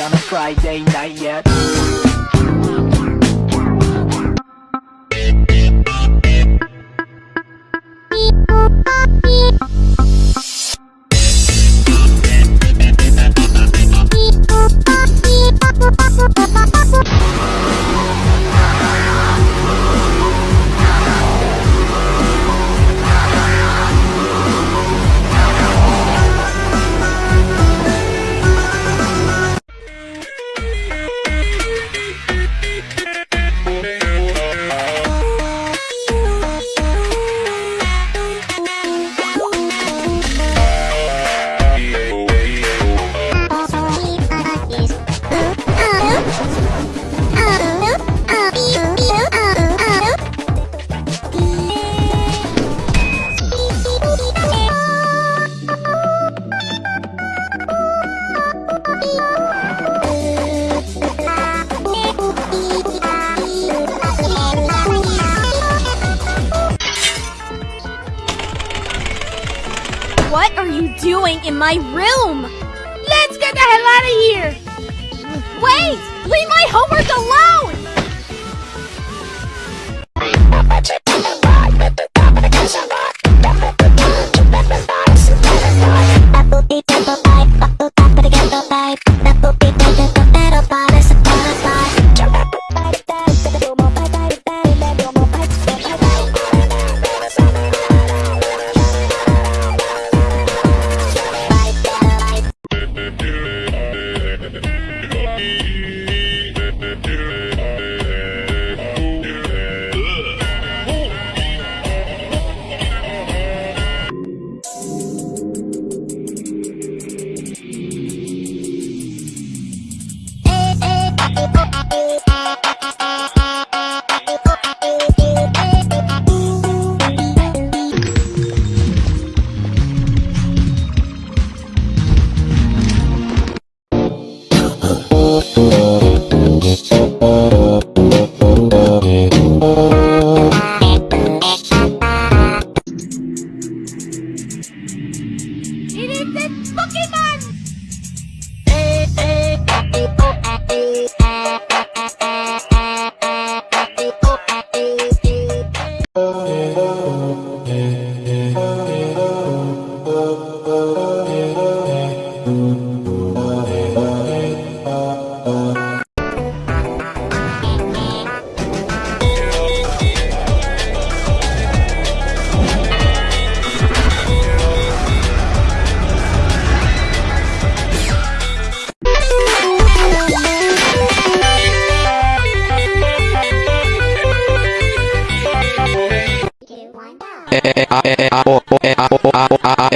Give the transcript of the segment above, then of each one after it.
on a Friday night yet. What are you doing in my room? Let's get the hell out of here! Wait! Leave my homework alone! It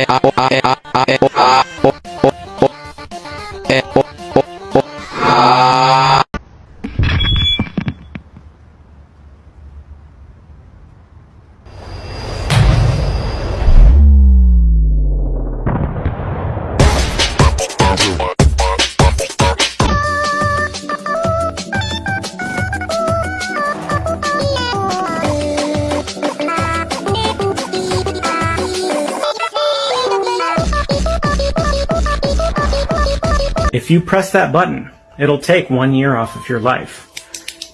a, a, e, a, If you press that button, it'll take one year off of your life.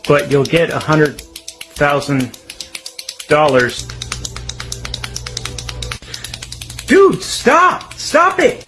But you'll get a hundred thousand dollars. Dude, stop! Stop it!